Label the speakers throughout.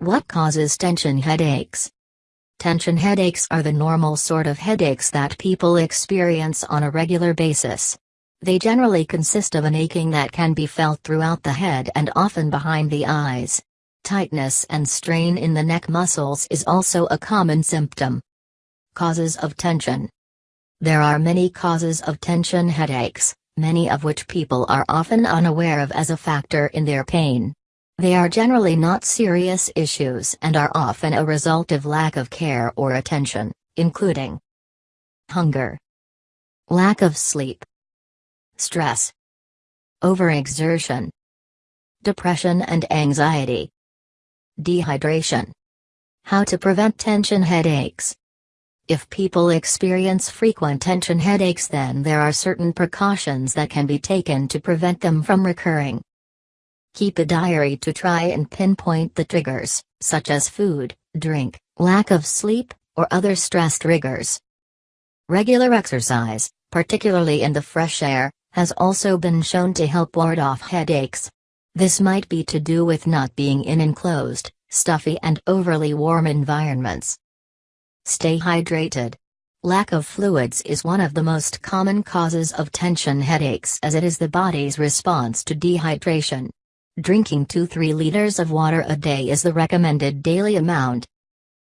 Speaker 1: What causes tension headaches? Tension headaches are the normal sort of headaches that people experience on a regular basis. They generally consist of an aching that can be felt throughout the head and often behind the eyes. Tightness and strain in the neck muscles is also a common symptom. Causes of tension There are many causes of tension headaches, many of which people are often unaware of as a factor in their pain. They are generally not serious issues and are often a result of lack of care or attention, including hunger, lack of sleep, stress, overexertion, depression and anxiety, dehydration. How to prevent tension headaches. If people experience frequent tension headaches, then there are certain precautions that can be taken to prevent them from recurring. Keep a diary to try and pinpoint the triggers, such as food, drink, lack of sleep, or other stress triggers. Regular exercise, particularly in the fresh air, has also been shown to help ward off headaches. This might be to do with not being in enclosed, stuffy and overly warm environments. Stay hydrated. Lack of fluids is one of the most common causes of tension headaches as it is the body's response to dehydration. Drinking 2-3 liters of water a day is the recommended daily amount.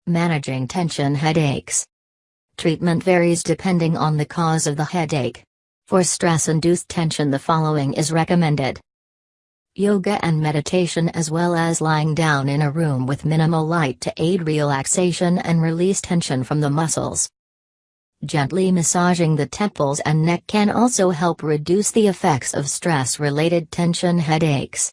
Speaker 1: Managing tension headaches. Treatment varies depending on the cause of the headache. For stress-induced tension the following is recommended. Yoga and meditation as well as lying down in a room with minimal light to aid relaxation and release tension from the muscles. Gently massaging the temples and neck can also help reduce the effects of stress-related tension headaches.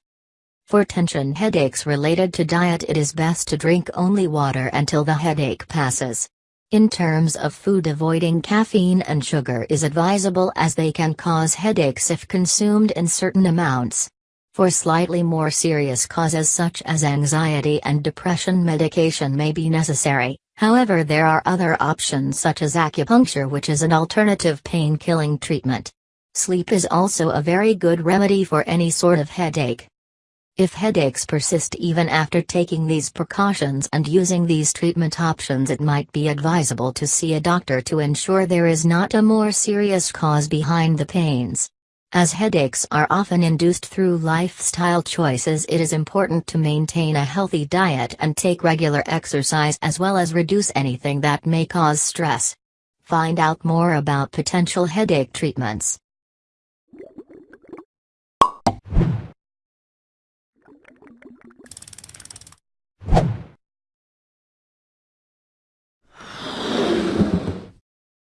Speaker 1: For tension headaches related to diet it is best to drink only water until the headache passes. In terms of food avoiding caffeine and sugar is advisable as they can cause headaches if consumed in certain amounts. For slightly more serious causes such as anxiety and depression medication may be necessary, however there are other options such as acupuncture which is an alternative pain-killing treatment. Sleep is also a very good remedy for any sort of headache. If headaches persist even after taking these precautions and using these treatment options it might be advisable to see a doctor to ensure there is not a more serious cause behind the pains. As headaches are often induced through lifestyle choices it is important to maintain a healthy diet and take regular exercise as well as reduce anything that may cause stress. Find out more about potential headache treatments.